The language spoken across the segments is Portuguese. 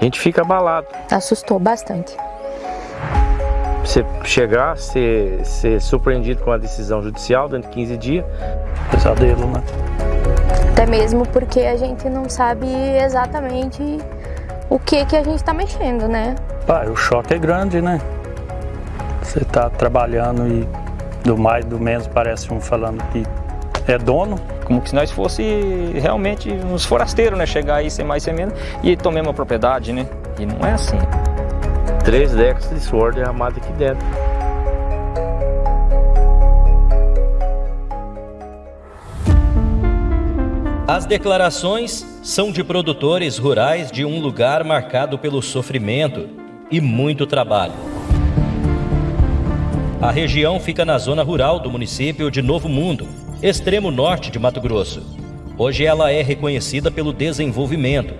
a gente fica abalado. Assustou bastante. Você chegar, ser, ser surpreendido com a decisão judicial dentro de 15 dias, pesadelo, né? Até mesmo porque a gente não sabe exatamente o que que a gente está mexendo, né? Pai, o choque é grande, né? Você está trabalhando e do mais do menos parece um falando que é dono. Como que se nós fosse realmente uns forasteiros, né? Chegar aí sem mais sem menos e tomar uma propriedade, né? E não é assim. Três décadas de suor derramado aqui dentro. As declarações são de produtores rurais de um lugar marcado pelo sofrimento e muito trabalho. A região fica na zona rural do município de Novo Mundo, extremo norte de Mato Grosso. Hoje ela é reconhecida pelo desenvolvimento,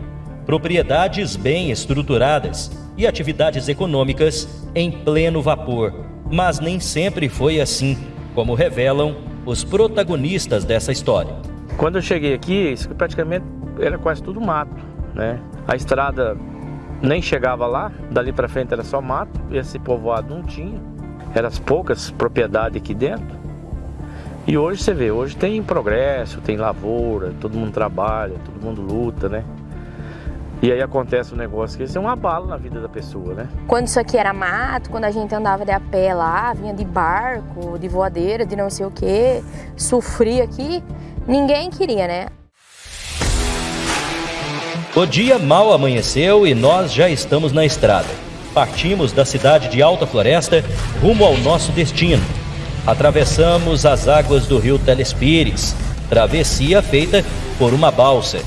propriedades bem estruturadas e atividades econômicas em pleno vapor. Mas nem sempre foi assim, como revelam os protagonistas dessa história. Quando eu cheguei aqui, isso praticamente era quase tudo mato, né? A estrada nem chegava lá, dali para frente era só mato, esse povoado não tinha. Eram as poucas propriedades aqui dentro. E hoje você vê, hoje tem progresso, tem lavoura, todo mundo trabalha, todo mundo luta, né? E aí acontece um negócio que isso é um abalo na vida da pessoa, né? Quando isso aqui era mato, quando a gente andava de a pé lá, vinha de barco, de voadeira, de não sei o que, sofria aqui, ninguém queria, né? O dia mal amanheceu e nós já estamos na estrada. Partimos da cidade de Alta Floresta rumo ao nosso destino. Atravessamos as águas do rio Telespires, travessia feita por uma balsa.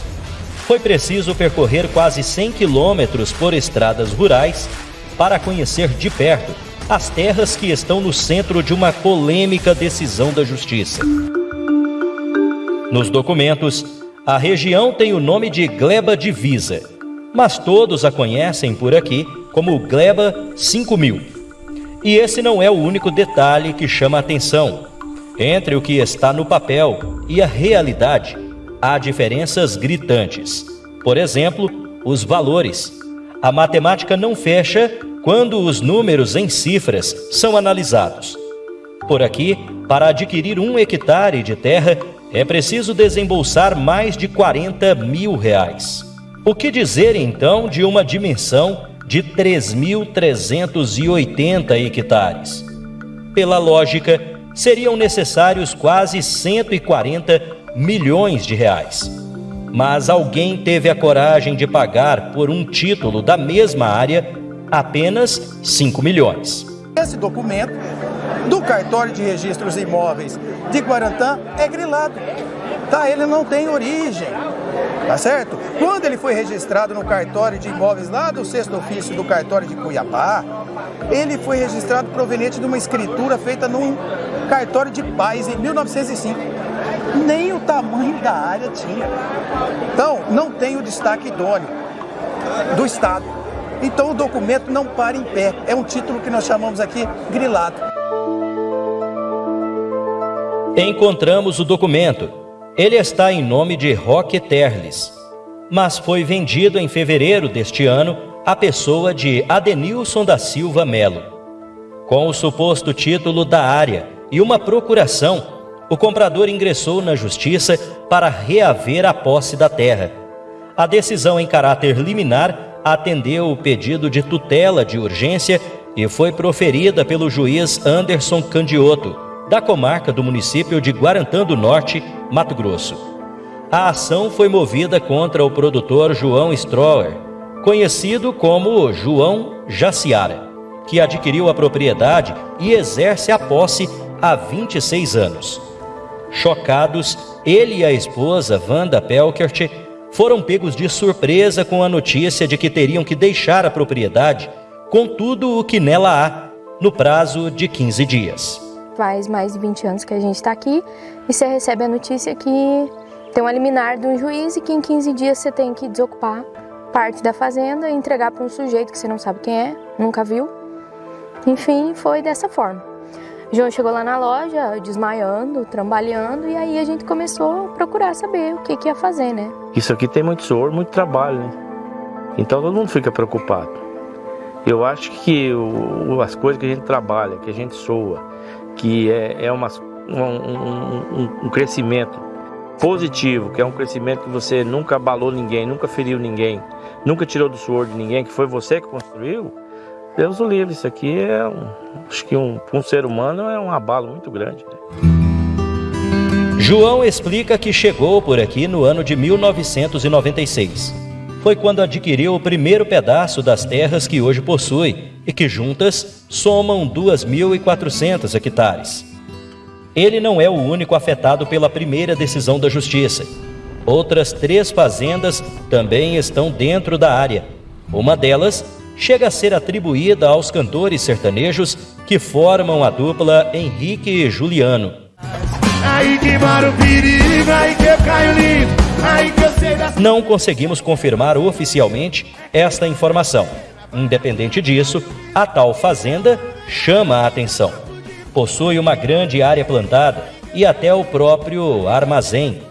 Foi preciso percorrer quase 100 quilômetros por estradas rurais para conhecer de perto as terras que estão no centro de uma polêmica decisão da Justiça. Nos documentos, a região tem o nome de Gleba Divisa, mas todos a conhecem por aqui como Gleba 5000. E esse não é o único detalhe que chama a atenção. Entre o que está no papel e a realidade, há diferenças gritantes. Por exemplo, os valores. A matemática não fecha quando os números em cifras são analisados. Por aqui, para adquirir um hectare de terra, é preciso desembolsar mais de 40 mil reais. O que dizer então de uma dimensão de 3.380 hectares? Pela lógica, seriam necessários quase 140 milhões de reais. Mas alguém teve a coragem de pagar por um título da mesma área apenas 5 milhões. Esse documento do cartório de registros imóveis de Guarantã é grilado. Tá? Ele não tem origem. Tá certo? Quando ele foi registrado no cartório de imóveis lá do sexto ofício do cartório de Cuiabá, ele foi registrado proveniente de uma escritura feita num cartório de paz em 1905. Nem o tamanho da área tinha. Então, não tem o destaque idôneo do Estado. Então, o documento não para em pé. É um título que nós chamamos aqui grilado. Encontramos o documento. Ele está em nome de Roque Terles, mas foi vendido em fevereiro deste ano à pessoa de Adenilson da Silva Melo. Com o suposto título da área e uma procuração, o comprador ingressou na justiça para reaver a posse da terra. A decisão em caráter liminar atendeu o pedido de tutela de urgência e foi proferida pelo juiz Anderson Candioto da comarca do município de Guarantã do Norte, Mato Grosso. A ação foi movida contra o produtor João Stroer, conhecido como João Jaciara, que adquiriu a propriedade e exerce a posse há 26 anos. Chocados, ele e a esposa, Wanda Pelkert, foram pegos de surpresa com a notícia de que teriam que deixar a propriedade com tudo o que nela há, no prazo de 15 dias faz mais de 20 anos que a gente está aqui e você recebe a notícia que tem um liminar de um juiz e que em 15 dias você tem que desocupar parte da fazenda e entregar para um sujeito que você não sabe quem é, nunca viu. Enfim, foi dessa forma. João chegou lá na loja, desmaiando, trabalhando, e aí a gente começou a procurar saber o que, que ia fazer, né? Isso aqui tem muito suor, muito trabalho, né? Então todo mundo fica preocupado. Eu acho que o, as coisas que a gente trabalha, que a gente soa, que é, é uma, um, um, um crescimento positivo, que é um crescimento que você nunca abalou ninguém, nunca feriu ninguém, nunca tirou do suor de ninguém, que foi você que construiu, Deus o livre. Isso aqui é, um, acho que um, um ser humano é um abalo muito grande. Né? João explica que chegou por aqui no ano de 1996. Foi quando adquiriu o primeiro pedaço das terras que hoje possui e que juntas somam 2.400 hectares. Ele não é o único afetado pela primeira decisão da Justiça. Outras três fazendas também estão dentro da área. Uma delas chega a ser atribuída aos cantores sertanejos que formam a dupla Henrique e Juliano. Aí que mora o perigo, aí que eu caio lindo, Não conseguimos confirmar oficialmente esta informação. Independente disso, a tal fazenda chama a atenção. Possui uma grande área plantada e até o próprio armazém.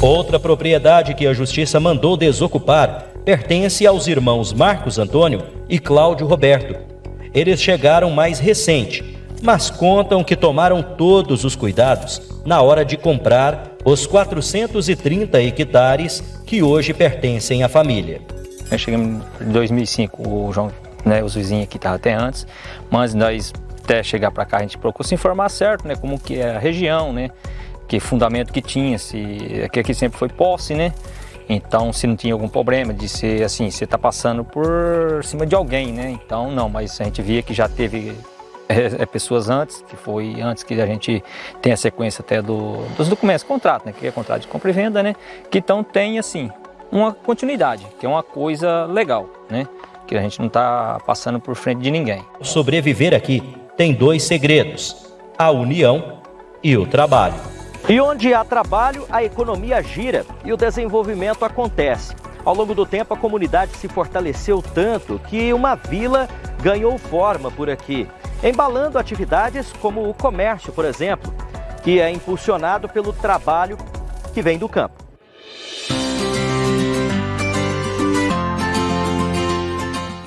Outra propriedade que a justiça mandou desocupar pertence aos irmãos Marcos Antônio e Cláudio Roberto. Eles chegaram mais recente mas contam que tomaram todos os cuidados na hora de comprar os 430 hectares que hoje pertencem à família. Nós chegamos em 2005, o João, né, os vizinhos aqui estavam até antes, mas nós até chegar para cá a gente procurou se informar certo, né, como que é a região, né, que fundamento que tinha, se que aqui sempre foi posse, né, então, se não tinha algum problema de ser assim, você está passando por cima de alguém, né? Então, não, mas a gente via que já teve é, é, pessoas antes, que foi antes que a gente tenha a sequência até do, dos documentos, contrato, né, que é contrato de compra e venda, né, que então tem assim uma continuidade, que é uma coisa legal, né, que a gente não está passando por frente de ninguém. Sobreviver aqui tem dois segredos: a união e o trabalho. E onde há trabalho, a economia gira e o desenvolvimento acontece. Ao longo do tempo, a comunidade se fortaleceu tanto que uma vila ganhou forma por aqui embalando atividades como o comércio, por exemplo, que é impulsionado pelo trabalho que vem do campo.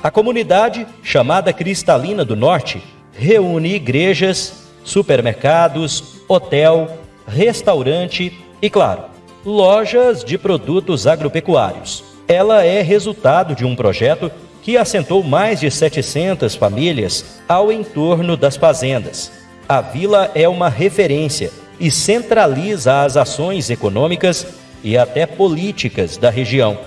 A comunidade, chamada Cristalina do Norte, reúne igrejas, supermercados, hotel, restaurante e, claro, lojas de produtos agropecuários. Ela é resultado de um projeto que assentou mais de 700 famílias ao entorno das fazendas. A vila é uma referência e centraliza as ações econômicas e até políticas da região.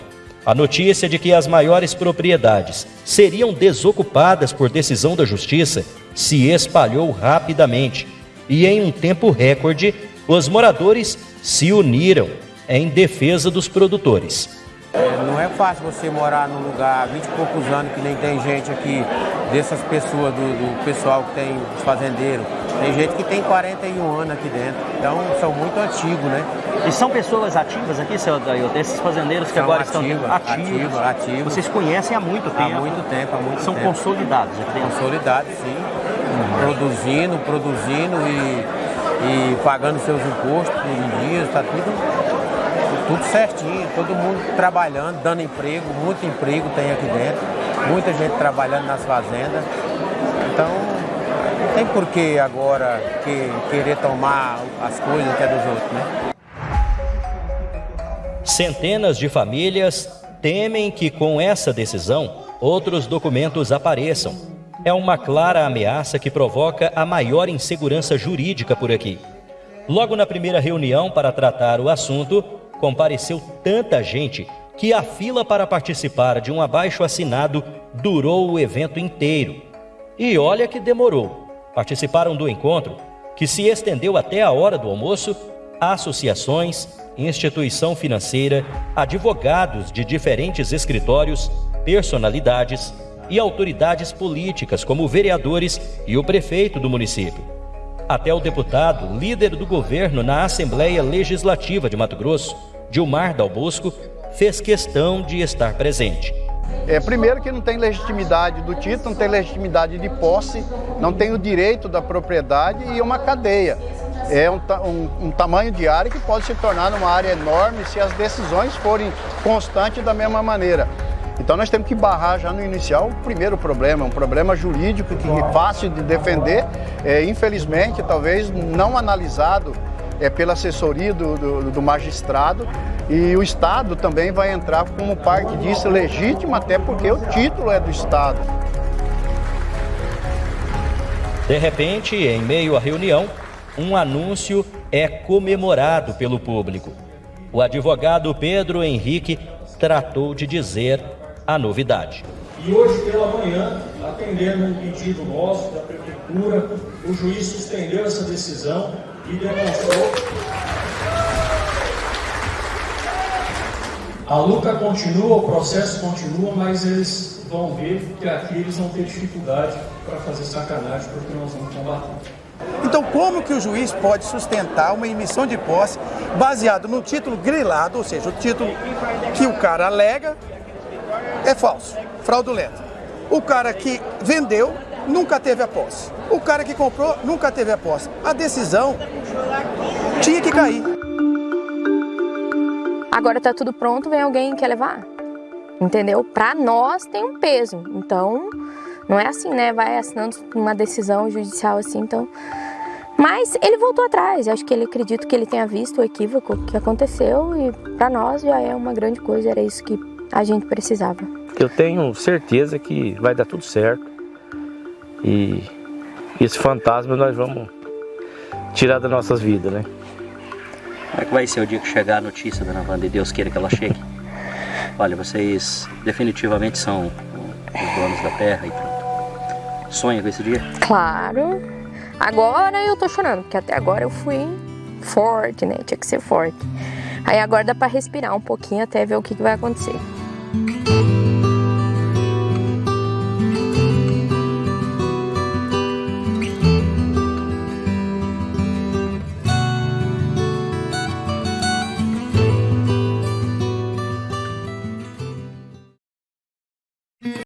A notícia de que as maiores propriedades seriam desocupadas por decisão da justiça se espalhou rapidamente e, em um tempo recorde, os moradores se uniram em defesa dos produtores. É, não é fácil você morar num lugar há 20 e poucos anos que nem tem gente aqui, dessas pessoas, do, do pessoal que tem os fazendeiros. Tem gente que tem 41 anos aqui dentro, então são muito antigos, né? E são pessoas ativas aqui, seu Dailton? Esses fazendeiros que são agora ativa, estão ativos, ativos, ativos. Vocês conhecem há muito tempo? Há muito tempo, há muito são tempo. consolidados aqui dentro? Consolidados, sim. Uhum. Produzindo, produzindo e, e pagando seus impostos em dias, está tudo tudo certinho, todo mundo trabalhando, dando emprego, muito emprego tem aqui dentro, muita gente trabalhando nas fazendas. Então, não tem por que agora que, querer tomar as coisas que é dos outros, né? Centenas de famílias temem que com essa decisão outros documentos apareçam. É uma clara ameaça que provoca a maior insegurança jurídica por aqui. Logo na primeira reunião para tratar o assunto, compareceu tanta gente que a fila para participar de um abaixo assinado durou o evento inteiro. E olha que demorou. Participaram do encontro, que se estendeu até a hora do almoço, associações, instituição financeira, advogados de diferentes escritórios, personalidades e autoridades políticas, como vereadores e o prefeito do município. Até o deputado, líder do governo na Assembleia Legislativa de Mato Grosso, Dilmar Dalbosco, fez questão de estar presente. É, primeiro que não tem legitimidade do título, não tem legitimidade de posse, não tem o direito da propriedade e uma cadeia. É um, um, um tamanho de área que pode se tornar uma área enorme se as decisões forem constantes da mesma maneira. Então nós temos que barrar já no inicial o primeiro problema, um problema jurídico que é fácil de defender, é, infelizmente talvez não analisado é, pela assessoria do, do, do, magistrado e o Estado também vai entrar como parte disso legítima, até porque o título é do Estado. De repente, em meio à reunião, um anúncio é comemorado pelo público. O advogado Pedro Henrique tratou de dizer a novidade. E hoje pela manhã, atendendo um pedido nosso da prefeitura, o juiz suspendeu essa decisão e demonstrou. A luta continua, o processo continua, mas eles vão ver que aqui eles vão ter dificuldade para fazer sacanagem, porque nós vamos combater. Então, como que o juiz pode sustentar uma emissão de posse baseado no título grilado, ou seja, o título que o cara alega é falso, fraudulento. O cara que vendeu nunca teve a posse. O cara que comprou nunca teve a posse. A decisão tinha que cair. Agora tá tudo pronto, vem alguém que quer levar. Entendeu? Para nós tem um peso. Então, não é assim, né? Vai assinando uma decisão judicial assim, então. Mas ele voltou atrás. Acho que ele acredita que ele tenha visto o equívoco que aconteceu e para nós já é uma grande coisa. Era isso que a gente precisava. Eu tenho certeza que vai dar tudo certo e esse fantasma nós vamos tirar das nossas vidas, né? Como é que vai ser o dia que chegar a notícia, dona Wanda, e Deus queira que ela chegue? Olha, vocês definitivamente são os donos da terra e pronto. Sonha com esse dia? Claro. Agora eu tô chorando, porque até agora eu fui forte, né? Tinha que ser forte. Aí agora dá pra respirar um pouquinho até ver o que, que vai acontecer.